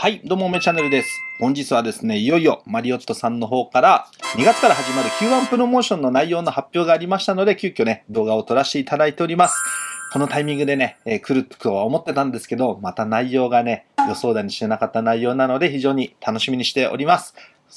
はい、どうも、めチャンネルです。本日はですね、いよいよマリオットさんの方から2月から始まる Q1 プロモーションの内容の発表がありましたので、急遽ね、動画を撮らせていただいております。このタイミングでね、えー、来るとは思ってたんですけど、また内容がね、予想だにしてなかった内容なので、非常に楽しみにしております。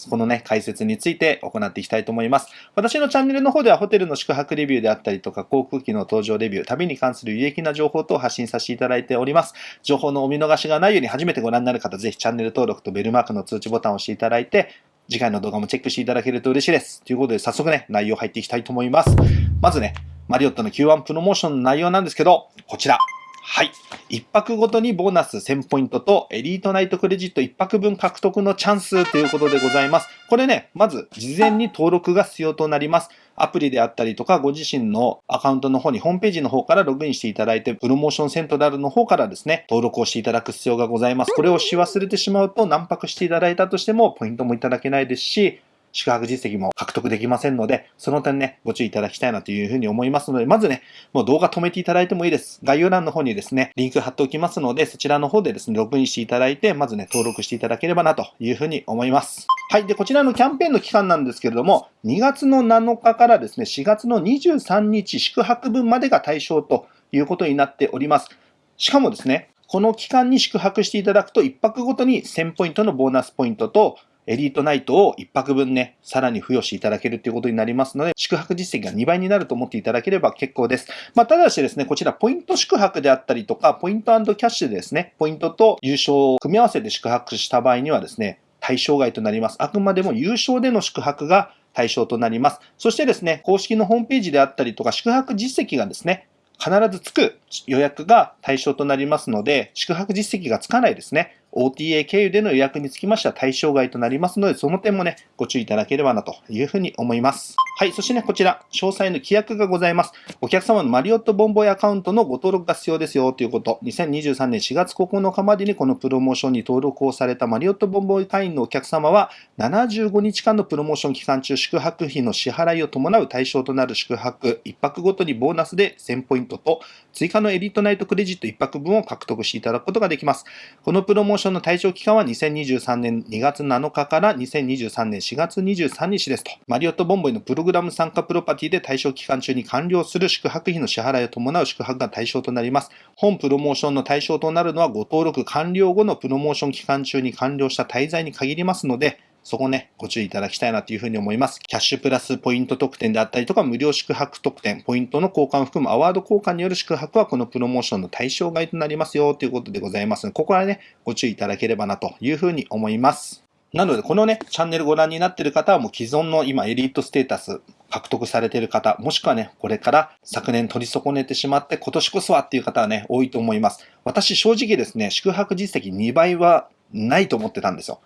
このね、解説について行っていきたいと思います。私のチャンネルの方ではホテルの宿泊レビューであったりとか、航空機の搭乗レビュー、旅に関する有益な情報等を発信させていただいております。情報のお見逃しがないように初めてご覧になる方、ぜひチャンネル登録とベルマークの通知ボタンを押していただいて、次回の動画もチェックしていただけると嬉しいです。ということで、早速ね、内容入っていきたいと思います。まずね、マリオットの Q1 プロモーションの内容なんですけど、こちら。はい。1泊ごとにボーナス1000ポイントとエリートナイトクレジット1泊分獲得のチャンスということでございます。これね、まず事前に登録が必要となります。アプリであったりとか、ご自身のアカウントの方にホームページの方からログインしていただいて、プロモーションセントラルの方からですね、登録をしていただく必要がございます。これをし忘れてしまうと、何泊していただいたとしても、ポイントもいただけないですし、宿泊実績も獲得できませんので、その点ね、ご注意いただきたいなというふうに思いますので、まずね、もう動画止めていただいてもいいです。概要欄の方にですね、リンク貼っておきますので、そちらの方でですね、ログインしていただいて、まずね、登録していただければなというふうに思います。はい。で、こちらのキャンペーンの期間なんですけれども、2月の7日からですね、4月の23日宿泊分までが対象ということになっております。しかもですね、この期間に宿泊していただくと、1泊ごとに1000ポイントのボーナスポイントと、エリートナイトを1泊分ね、さらに付与していただけるということになりますので、宿泊実績が2倍になると思っていただければ結構です。まあ、ただしですね、こちらポイント宿泊であったりとか、ポイントキャッシュでですね、ポイントと優勝を組み合わせて宿泊した場合にはですね、対象外となります。あくまでも優勝での宿泊が対象となります。そしてですね、公式のホームページであったりとか、宿泊実績がですね、必ずつく予約が対象となりますので、宿泊実績がつかないですね。OTA 経由での予約につきましては対象外となりますので、その点もね、ご注意いただければなというふうに思います。はい。そしてね、こちら、詳細の規約がございます。お客様のマリオットボンボイアカウントのご登録が必要ですよということ。2023年4月9日までにこのプロモーションに登録をされたマリオットボンボイ会員のお客様は、75日間のプロモーション期間中、宿泊費の支払いを伴う対象となる宿泊、1泊ごとにボーナスで1000ポイントと、追加のエリートナイトクレジット1泊分を獲得していただくことができます。このプロモーションの対象期間は2023年2月7日から2023年4月23日ですと。マリオットボンボイのプログラム参加プロパティで対象期間中に完了する宿泊費の支払いを伴う宿泊が対象となります。本プロモーションの対象となるのはご登録完了後のプロモーション期間中に完了した滞在に限りますので、そこね、ご注意いただきたいなというふうに思います。キャッシュプラスポイント特典であったりとか、無料宿泊特典、ポイントの交換を含むアワード交換による宿泊はこのプロモーションの対象外となりますよということでございますので、ここはね、ご注意いただければなというふうに思います。なので、このね、チャンネルご覧になっている方はもう既存の今エリートステータス獲得されている方、もしくはね、これから昨年取り損ねてしまって今年こそはっていう方はね、多いと思います。私正直ですね、宿泊実績2倍はないと思ってたんですよ。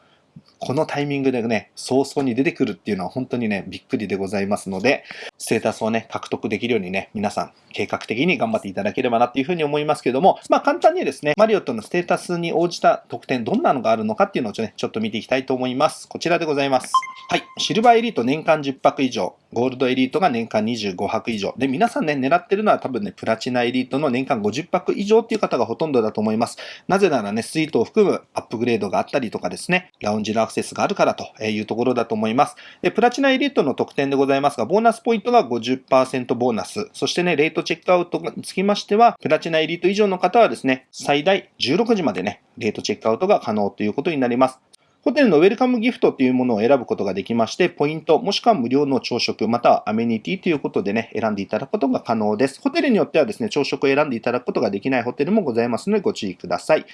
このタイミングでね、早々に出てくるっていうのは本当にね、びっくりでございますので、ステータスをね、獲得できるようにね、皆さん計画的に頑張っていただければなっていうふうに思いますけども、まあ簡単にですね、マリオットのステータスに応じた特典どんなのがあるのかっていうのを,、ちょっと見ていきたいと思います。こちらでございます。はい。シルバーエリート年間10泊以上、ゴールドエリートが年間25泊以上。で、皆さんね、狙ってるのは多分ね、プラチナエリートの年間50泊以上っていう方がほとんどだと思います。なぜならね、スイートを含むアップグレードがあったりとかですね、ラウンジのアクセスがあるからというところだと思います。で、プラチナエリートの特典でございますが、ボーナスポイントが50%ボーナス。そしてね、レートチェックアウトにつきましては、プラチナエリート以上の方はですね、最大16時までね、レートチェックアウトが可能ということになります。ホテルのウェルカムギフトというものを選ぶことができまして、ポイント、もしくは無料の朝食、またはアメニティということでね、選んでいただくことが可能です。ホテルによってはですね、朝食を選んでいただくことができないホテルもございますのでご注意ください。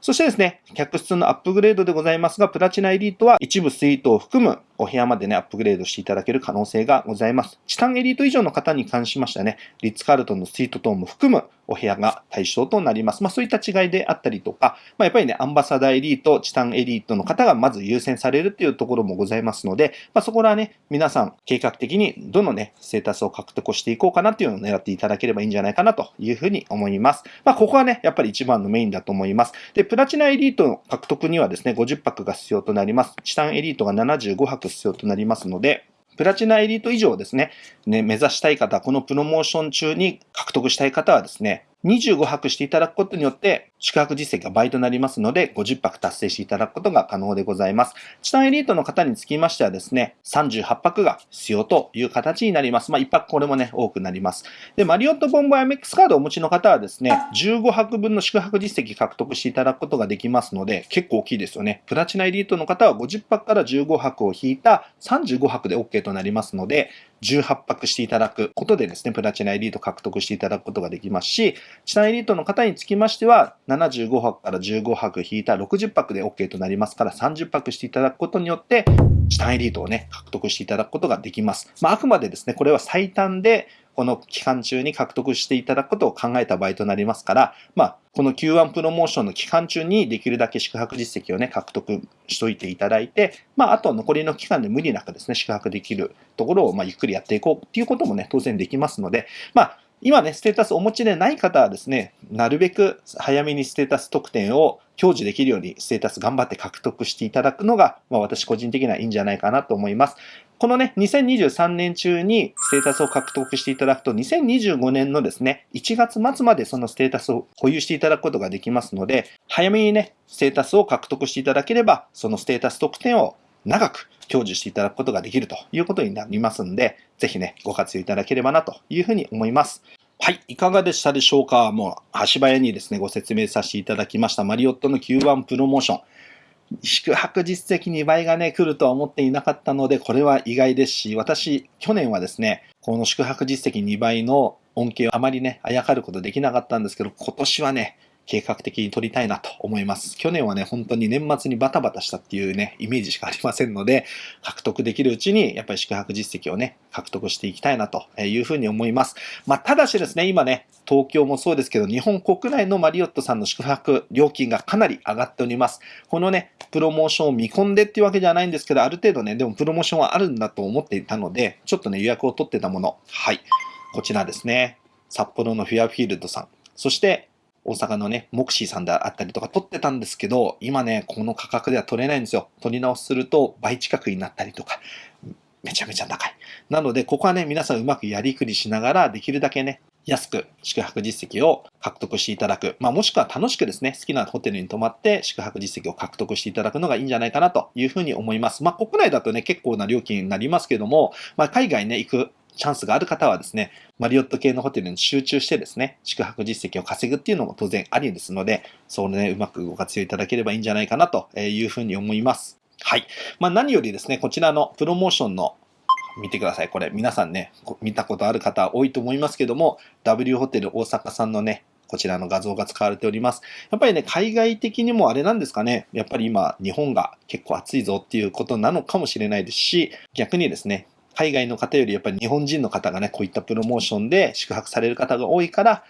そしてですね、客室のアップグレードでございますが、プラチナエリートは一部スイートを含むお部屋までね、アップグレードしていただける可能性がございます。チタンエリート以上の方に関しましてはね、リッツカールトンのスイート等も含むお部屋が対象となります。まあそういった違いであったりとか、まあやっぱりね、アンバサダーエリート、チタンエリートの方がまず優先されるっていうところもございますので、まあそこらはね、皆さん計画的にどのね、ステータスを獲得していこうかなっていうのを狙っていただければいいんじゃないかなというふうに思います。まあここはね、やっぱり一番のメインだと思います。で、プラチナエリートの獲得にはですね、50泊が必要となります。チタンエリートが75泊必要となりますので、プラチナエリート以上ですね、ね、目指したい方、このプロモーション中に獲得したい方はですね、25泊していただくことによって、宿泊実績が倍となりますので、50泊達成していただくことが可能でございます。チタンエリートの方につきましてはですね、38泊が必要という形になります。まあ、1泊これもね、多くなります。で、マリオットボンボア MX カードをお持ちの方はですね、15泊分の宿泊実績獲得していただくことができますので、結構大きいですよね。プラチナエリートの方は50泊から15泊を引いた35泊で OK となりますので、18泊していただくことでですね、プラチナエリート獲得していただくことができますし、チタンエリートの方につきましては、75泊から15泊引いた60泊で OK となりますから、30泊していただくことによって、チタンエリートをね、獲得していただくことができます。まあ、あくまでですね、これは最短で、この期間中に獲得していただくことを考えた場合となりますから、まあ、この Q1 プロモーションの期間中にできるだけ宿泊実績をね、獲得しといていただいて、まあ、あと残りの期間で無理なくですね、宿泊できるところを、まあ、ゆっくりやっていこうっていうこともね、当然できますので、まあ、今ね、ステータスお持ちでない方はですね、なるべく早めにステータス特典を享受できるようにステータス頑張って獲得していただくのが、まあ、私個人的にはいいんじゃないかなと思います。このね、2023年中にステータスを獲得していただくと、2025年のですね、1月末までそのステータスを保有していただくことができますので、早めにね、ステータスを獲得していただければ、そのステータス特典を長く享受していただくことができるということになりますんで、ぜひね、ご活用いただければなというふうに思います。はい。いかがでしたでしょうか？もう、足早にですね、ご説明させていただきました。マリオットの Q1 プロモーション。宿泊実績2倍がね、来るとは思っていなかったので、これは意外ですし、私、去年はですね、この宿泊実績2倍の恩恵をあまりね、あやかることできなかったんですけど、今年はね、計画的に取りたいなと思います。去年はね、本当に年末にバタバタしたっていうね、イメージしかありませんので、獲得できるうちに、やっぱり宿泊実績をね、獲得していきたいなというふうに思います。まあ、ただしですね、今ね、東京もそうですけど、日本国内のマリオットさんの宿泊料金がかなり上がっております。このね、プロモーションを見込んでっていうわけじゃないんですけど、ある程度ね、でもプロモーションはあるんだと思っていたので、ちょっとね、予約を取ってたもの。はい。こちらですね。札幌のフィアフィールドさん。そして、大阪のね、モクシーさんであったりとか取ってたんですけど、今ね、この価格では取れないんですよ。取り直すると倍近くになったりとか、めちゃめちゃ高い。なので、ここはね、皆さんうまくやりくりしながら、できるだけね、安く宿泊実績を獲得していただく。まあ、もしくは楽しくですね、好きなホテルに泊まって宿泊実績を獲得していただくのがいいんじゃないかなというふうに思います。まあ、国内だとね、結構な料金になりますけども、まあ、海外ね、行くチャンスがある方はですね、マリオット系のホテルに集中してですね、宿泊実績を稼ぐっていうのも当然ありですので、それね、うまくご活用いただければいいんじゃないかなというふうに思います。はい。まあ何よりですね、こちらのプロモーションの見てください。これ皆さんね、見たことある方多いと思いますけども、W ホテル大阪さんのね、こちらの画像が使われております。やっぱりね、海外的にもあれなんですかね、やっぱり今、日本が結構暑いぞっていうことなのかもしれないですし、逆にですね、海外の方よりやっぱり日本人の方がね、こういったプロモーションで宿泊される方が多いから、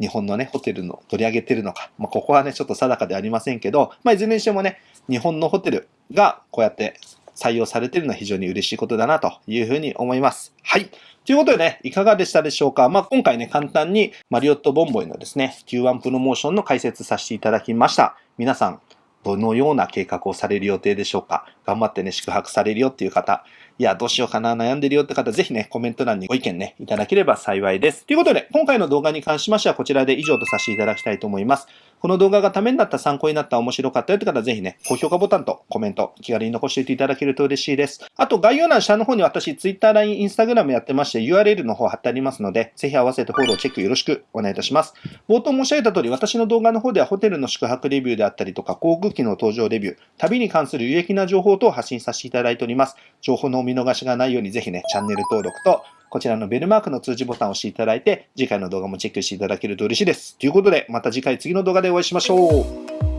日本のね、ホテルの取り上げてるのか、まあ、ここはね、ちょっと定かでありませんけど、まあ、いずれにしてもね、日本のホテルがこうやって採用されてるのは非常に嬉しいことだなというふうに思います。はい。ということでね、いかがでしたでしょうかまあ、今回ね、簡単にマリオットボンボイのですね、Q1 プロモーションの解説させていただきました。皆さん、どのような計画をされる予定でしょうか頑張ってね、宿泊されるよっていう方、いや、どうしようかな、悩んでるよって方、ぜひね、コメント欄にご意見ね、いただければ幸いです。ということで、今回の動画に関しましては、こちらで以上とさせていただきたいと思います。この動画がためになった、参考になった、面白かったよって方はぜひね、高評価ボタンとコメント、気軽に残していていただけると嬉しいです。あと、概要欄下の方に私、Twitter、LINE、Instagram やってまして、URL の方貼ってありますので、ぜひ合わせてフォロー、チェックよろしくお願いいたします。冒頭申し上げた通り、私の動画の方ではホテルの宿泊レビューであったりとか、航空機の搭乗レビュー、旅に関する有益な情報等を発信させていただいております。情報のお見逃しがないように、ぜひね、チャンネル登録と、こちらのベルマークの通知ボタンを押していただいて、次回の動画もチェックしていただけると嬉しいです。ということで、また次回次の動画でお会いしましょう。